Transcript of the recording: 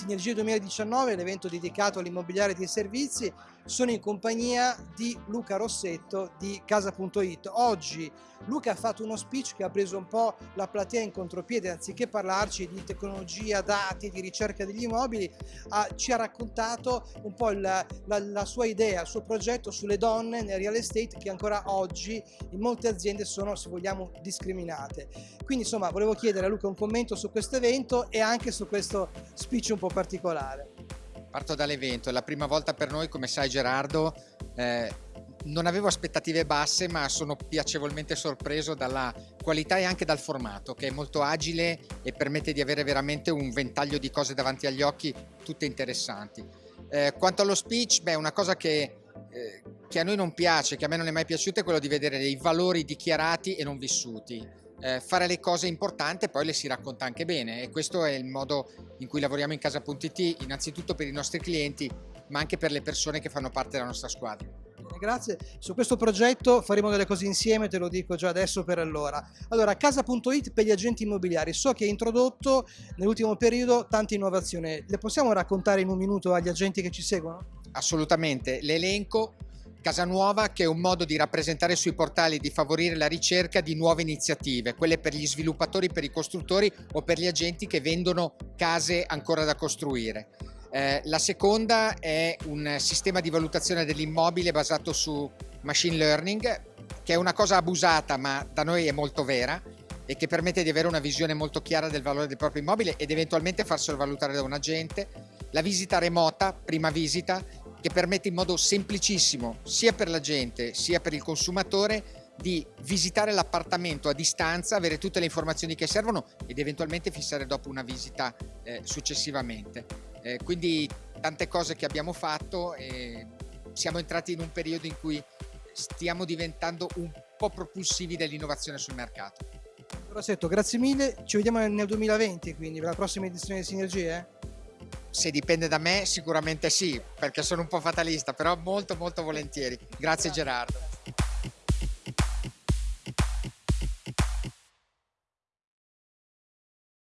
Sinergia 2019, l'evento dedicato all'immobiliare dei servizi, sono in compagnia di Luca Rossetto di Casa.it. Oggi Luca ha fatto uno speech che ha preso un po' la platea in contropiede, anziché parlarci di tecnologia, dati, di ricerca degli immobili, ha, ci ha raccontato un po' la, la, la sua idea, il suo progetto sulle donne nel real estate che ancora oggi in molte aziende sono, se vogliamo, discriminate. Quindi insomma volevo chiedere a Luca un commento su questo evento e anche su questo speech un po' particolare. Parto dall'evento, è la prima volta per noi, come sai Gerardo, eh, non avevo aspettative basse ma sono piacevolmente sorpreso dalla qualità e anche dal formato che è molto agile e permette di avere veramente un ventaglio di cose davanti agli occhi tutte interessanti. Eh, quanto allo speech, beh, una cosa che, eh, che a noi non piace, che a me non è mai piaciuta è quello di vedere dei valori dichiarati e non vissuti eh, fare le cose importanti e poi le si racconta anche bene e questo è il modo in cui lavoriamo in casa.it innanzitutto per i nostri clienti ma anche per le persone che fanno parte della nostra squadra. Grazie, su questo progetto faremo delle cose insieme, te lo dico già adesso per allora. Allora, casa.it per gli agenti immobiliari, so che hai introdotto nell'ultimo periodo tante innovazioni, le possiamo raccontare in un minuto agli agenti che ci seguono? Assolutamente, l'elenco Casa Nuova che è un modo di rappresentare sui portali e di favorire la ricerca di nuove iniziative, quelle per gli sviluppatori, per i costruttori o per gli agenti che vendono case ancora da costruire. Eh, la seconda è un sistema di valutazione dell'immobile basato su machine learning, che è una cosa abusata ma da noi è molto vera e che permette di avere una visione molto chiara del valore del proprio immobile ed eventualmente farselo valutare da un agente. La visita remota, prima visita, che permette in modo semplicissimo sia per la gente sia per il consumatore di visitare l'appartamento a distanza, avere tutte le informazioni che servono ed eventualmente fissare dopo una visita eh, successivamente. Eh, quindi tante cose che abbiamo fatto e siamo entrati in un periodo in cui stiamo diventando un po' propulsivi dell'innovazione sul mercato. Rossetto, grazie mille, ci vediamo nel 2020 quindi per la prossima edizione di Sinergie? Se dipende da me sicuramente sì, perché sono un po' fatalista, però molto molto volentieri. Grazie Gerardo.